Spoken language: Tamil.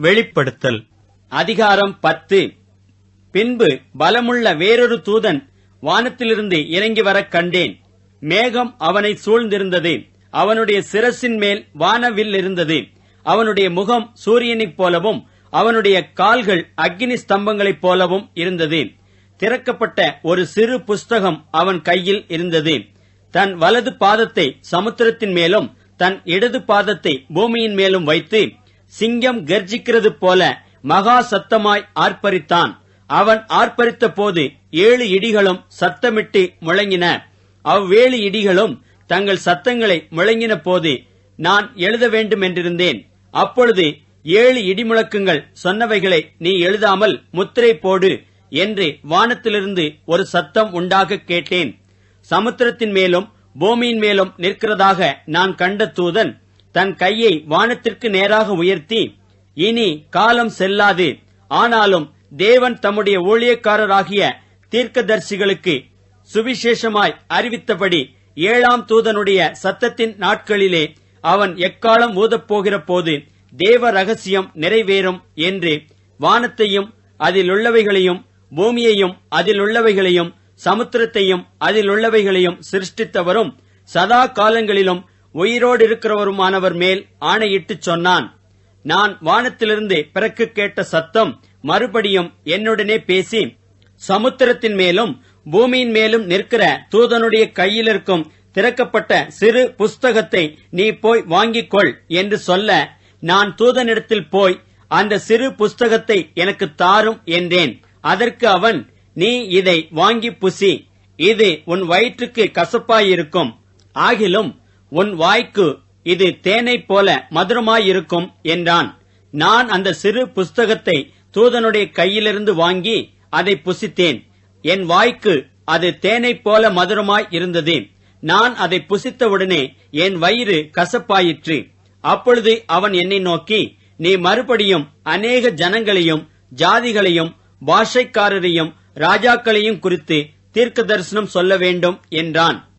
வெளிப்படுத்தல். அதிகாரம் பத்து. பின்பு பலமுள்ள வேறொரு தூதன் வானத்திலிருந்து இறங்கி வரக் கண்டேன். மேகம் அவனை சூழ்ந்திருந்தது. அவனுடைய சிரசின் மேல் வானவில் இருந்தது. அவனுடைய முகம் சூரியனைப் போலவும் அவனுடைய கால்கள் அக்னி ஸ்தம்பங்களைப் போலவும் இருந்தது. திறக்கப்பட்ட ஒரு சிறு புஸ்தகம் அவன் கையில் இருந்தது. தன் வலது பாதத்தை சமுத்திரத்தின் மேலும் தன் இடது பாதத்தை பூமியின் மேலும் வைத்து சிங்கம் கர்ஜிக்கிறது போல மகா சத்தமாய் ஆர்ப்பரித்தான். அவன் ஆர்ப்பரித்த போது ஏழு இடிகளும் சத்தமிட்டு முழங்கின. அவ்வேழு இடிகளும் தங்கள் சத்தங்களை முழங்கின போது நான் எழுத வேண்டும் என்றிருந்தேன் அப்பொழுது ஏழு இடிமுழக்கங்கள் சொன்னவைகளை நீ எழுதாமல் முத்திரை போடு என்று வானத்திலிருந்து ஒரு சத்தம் உண்டாக கேட்டேன். சமுத்திரத்தின் மேலும் பூமியின் மேலும் நிற்கிறதாக நான் கண்ட தூதன் தன் கையை வானத்திற்கு நேராக உயர்த்தி இனி காலம் செல்லாது. ஆனாலும் தேவன் தம்முடைய ஊழியக்காரராகிய தீர்க்கதர்சிகளுக்கு சுவிசேஷமாய் அறிவித்தபடி ஏழாம் தூதனுடைய சத்தத்தின் நாட்களிலே அவன் எக்காலம் ஊதப்போகிற போது தேவ ரகசியம் நிறைவேறும் என்று வானத்தையும் அதிலுள்ளவைகளையும் பூமியையும் அதிலுள்ளவைகளையும் சமுத்திரத்தையும் அதிலுள்ளவைகளையும் சிருஷ்டித்தவரும் சதா காலங்களிலும் உயிரோடு இருக்கிறவருமானவர் மேல் ஆணையிட்டுச் சொன்னான். நான் வானத்திலிருந்து பிறக்கு கேட்ட சத்தம் மறுபடியும் என்னுடனே பேசி சமுத்திரத்தின் மேலும் பூமியின் மேலும் நிற்கிற தூதனுடைய கையில் இருக்கும் திறக்கப்பட்ட சிறு புஸ்தகத்தை நீ போய் வாங்கிக் கொள் என்று சொல்ல நான் தூதனிடத்தில் போய் அந்த சிறு புஸ்தகத்தை எனக்கு தாரும் என்றேன். அதற்கு அவன் நீ இதை வாங்கி புசி இது உன் வயிற்றுக்கு கசப்பாயிருக்கும். ஆகிலும் உன் வாய்க்கு இது தேனைப் போல மதுரமாயிருக்கும் என்றான். நான் அந்த சிறு புஸ்தகத்தை தூதனுடைய கையிலிருந்து வாங்கி அதை புசித்தேன். என் வாய்க்கு அது தேனைப் போல மதுரமாய் இருந்தது. நான் அதை புசித்தவுடனே என் வயிறு கசப்பாயிற்று. அப்பொழுது அவன் என்னை நோக்கி நீ மறுபடியும் அநேக ஜனங்களையும் ஜாதிகளையும் பாஷைக்காரரையும் ராஜாக்களையும் குறித்து தீர்க்க தரிசனம் சொல்ல வேண்டும் என்றான்.